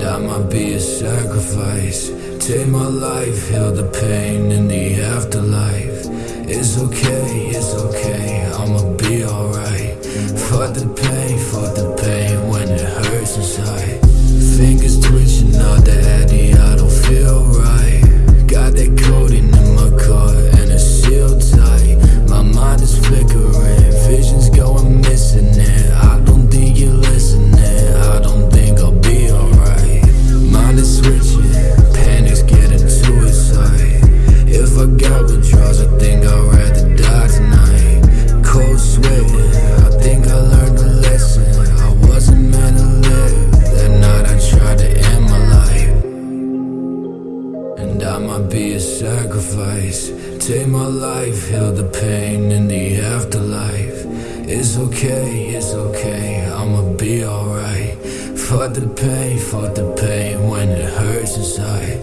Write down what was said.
and I might be a sacrifice. Take my life, heal the pain in the afterlife. It's okay, it's okay, I'ma be alright. For the pain, for the Might be a sacrifice. Take my life, heal the pain in the afterlife. It's okay, it's okay, I'ma be alright. Fuck the pain, fuck the pain when it hurts inside.